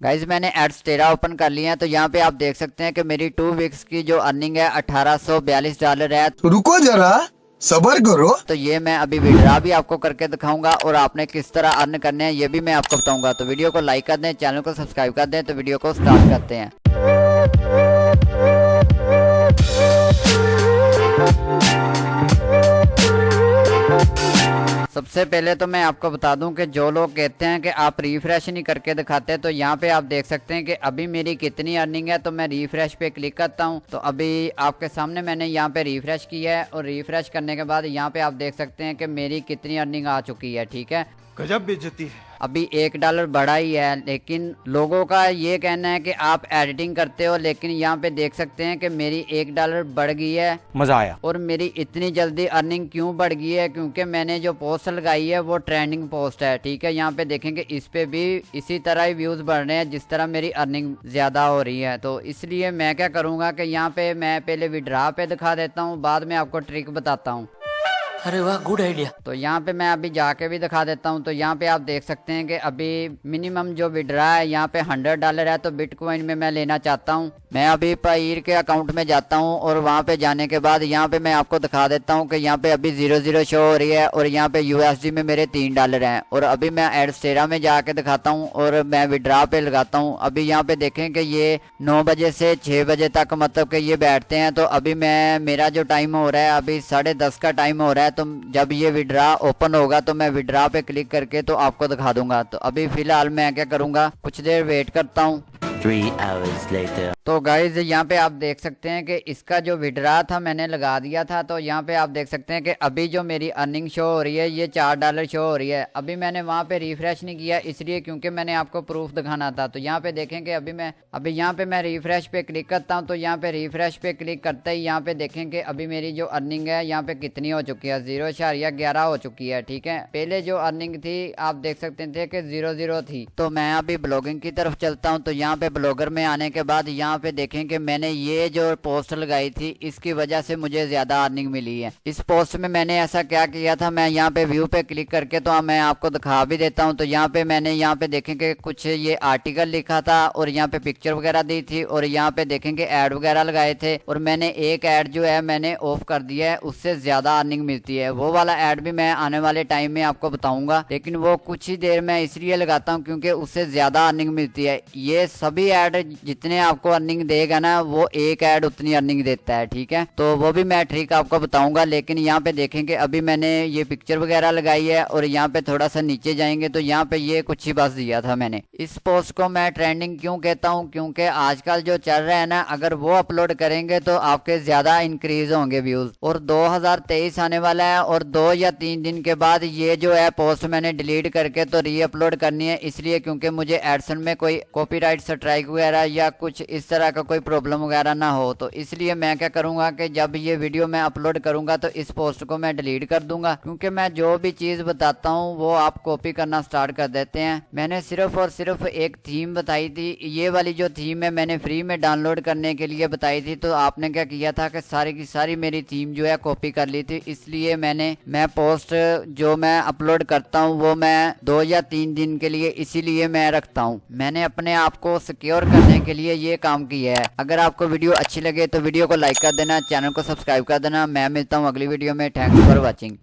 Guys मैंने ads तेरह open कर लिया है तो यहाँ पे आप देख सकते हैं कि मेरी टू वीक्स की जो अर्निंग है अठारह सौ बयालीस डॉलर है। रुको जरा सबर करो। तो ये मैं अभी विड्रा भी आपको करके दिखाऊँगा और आपने किस तरह अर्न करने हैं ये भी मैं आपको बताऊँगा। तो वीडियो को लाइक कर दें चैनल को सब्सक्राइब कर दें तो वीडियो को स्टार्ट करते हैं। सबसे पहले तो मैं आपको बता दूँ कि जो लोग कहते हैं कि आप रिफ्रेश नहीं करके दिखाते तो यहाँ पे आप देख सकते हैं कि अभी मेरी कितनी अर्निंग है तो मैं रिफ्रेश पे क्लिक करता हूँ। तो अभी आपके सामने मैंने यहाँ पे रिफ्रेश किया है और रिफ्रेश करने के बाद यहाँ पे आप देख सकते हैं कि मेरी कितनी अर्निंग आ चुकी है, ठीक है? गजब बेचती है। अभी एक डॉलर बढ़ा ही है लेकिन लोगों का ये कहना है कि आप एडिटिंग करते हो लेकिन यहाँ पे देख सकते हैं कि मेरी एक डॉलर बढ़ गई है। मज़ा आया। और मेरी इतनी जल्दी अर्निंग क्यों बढ़ गई है? क्योंकि मैंने जो पोस्ट लगाई है वो ट्रेंडिंग पोस्ट है ठीक है? यहाँ पे देखेंगे इस पे भी इसी तरह ही व्यूज़ बढ़ रहे हैं जिस तरह मेरी अर्निंग ज़्यादा हो रही है। तो इसलिए मैं क्या करूँगा कि यहाँ पे मैं पहले विड्रा पे दिखा देता हूँ बाद में आपको ट्रिक बताता हूँ। अरे वाह गुड आइडिया तो यहाँ पे मैं अभी जाके भी दिखा देता हूँ। तो यहाँ पे आप देख सकते हैं कि अभी मिनिमम जो विड्रा है, यहाँ पे हंड्रेड डॉलर है तो बिटकॉइन में मैं लेना चाहता हूँ। मैं अभी पीर के अकाउंट में जाता हूँ और वहाँ पे जाने के बाद यहाँ पे मैं आपको दिखा देता हूँ कि यहाँ पे अभी ज़ीरो ज़ीरो शो हो रही है और यहाँ पे यूएसडी में मेरे तीन डॉलर हैं। और अभी मैं एडस्टेरा में जाके दिखाता हूँ और मैं विड्रा पे लगाता हूँ। अभी यहाँ पे देखें कि ये नौ बजे से छह बजे तक मतलब कि ये बैठते हैं। तो अभी मैं, मेरा जो टाइम हो रहा है, अभी साढ़े दस का टाइम हो रहा है तो जब ये विड्रा ओपन होगा तो मैं विड्रा पे क्लिक करके तो आपको दिखा दूँगा। तो अभी फ़िलहाल मैं क्या करूँगा? कुछ देर वेट करता हूँ. तो गाइज़ यहाँ पे आप देख सकते हैं कि इसका जो विड्रा था मैंने लगा दिया था तो यहाँ पे आप देख सकते हैं कि अभी जो मेरी अर्निंग शो हो रही है, ये चार डॉलर शो हो रही है। अभी मैंने वहाँ पे रिफ्रेश नहीं किया, इसलिए क्योंकि मैंने आपको प्रूफ दिखाना था। तो यहाँ पे देखें कि अभी मैं, अभी यहाँ पे मैं रिफ्रेश पे क्लिक करता हूँ तो यहाँ पे रिफ्रेश पे क्लिक करते ही यहाँ पे देखें कि अभी मेरी जो अर्निंग है, यहाँ पे कितनी हो चुकी है? ज़ीरो ग्यारह हो चुकी है, ठीक है? पहले जो अर्निंग थी, आप देख सकते थे कि ज़ीरो ज़ीरो थी। तो मैं अभी ब्लॉगिंग की तरफ़ चलता हूँ तो यहाँ पे ब्लॉगर में आने के बाद यहाँ पे देखें कि मैंने ये जो पोस्ट लगाई थी, इसकी वजह से मुझे ज़्यादा अर्निंग मिली है। इस पोस्ट में मैंने ऐसा क्या किया था, मैं यहाँ पे व्यू पे क्लिक करके तो मैं आपको दिखा भी देता हूँ। तो यहाँ पे मैंने यहाँ पे देखेंगे कुछ ये आर्टिकल लिखा था और यहाँ पे पिक्चर वगैरह दी थी और यहाँ पे देखेंगे एड वगैरह लगाए थे और मैंने एक एड जो है मैंने ऑफ़ कर दिया है, उससे ज़्यादा अर्निंग मिलती है। वो वाला एड भी मैं आने वाले टाइम में आपको बताऊँगा, लेकिन वो कुछ ही देर में इसलिए लगाता हूँ क्योंकि उससे ज़्यादा अर्निंग मिलती है। ये सभी एड जितने आपको अर्निंग देगा ना, वो एक ऐड उतनी अर्निंग देता है, ठीक है? तो वो भी मैं ट्रिक आपको बताऊँगा, लेकिन यहाँ पे देखेंगे, अभी मैंने ये पिक्चर वगैरह लगाई है, और यहाँ पे थोड़ा सा नीचे जाएँगे तो यहाँ पे ये कुछ ही बस दिया था मैंने। इस पोस्ट को मैं ट्रेंडिंग क्यों कहता हूँ? क्योंकि आजकल जो चल रहा है ना, अगर वो अपलोड करेंगे तो आपके ज़्यादा इंक्रीज होंगे व्यूज़ और दो हज़ार तेईस आने वाला है, और दो या तीन दिन के बाद ये जो है पोस्ट मैंने डिलीट करके तो री अपलोड करनी है, इसलिए क्योंकि मुझे एडसन में कोई कॉपीराइट स्ट्राइक वगैरह या कुछ इस तरह का कोई प्रॉब्लम वगैरह ना हो तो इसलिए मैं क्या करूँगा कि जब ये वीडियो मैं अपलोड करूँगा तो इस पोस्ट को मैं डिलीट कर दूँगा। क्योंकि मैं जो भी चीज़ बताता हूँ, वो आप कॉपी करना स्टार्ट कर देते हैं। मैंने सिर्फ़ और सिर्फ़ एक थीम बताई थी। ये वाली जो थीम है, मैंने फ्री में डाउनलोड करने के लिए बताई थी। तो आपने क्या किया था कि सारी की सारी मेरी थीम जो है कॉपी कर ली थी। इसलिए मैंने, मैं पोस्ट जो मैं अपलोड करता हूँ, वो मैं दो या तीन दिन के लिए इसीलिए मैं रखता हूँ। मैंने अपने आप को सिक्योर करने के लिए ये काम की है। अगर आपको वीडियो अच्छी लगे तो वीडियो को लाइक कर देना, चैनल को सब्सक्राइब कर देना। मैं मिलता हूँ अगली वीडियो में। Thanks for watching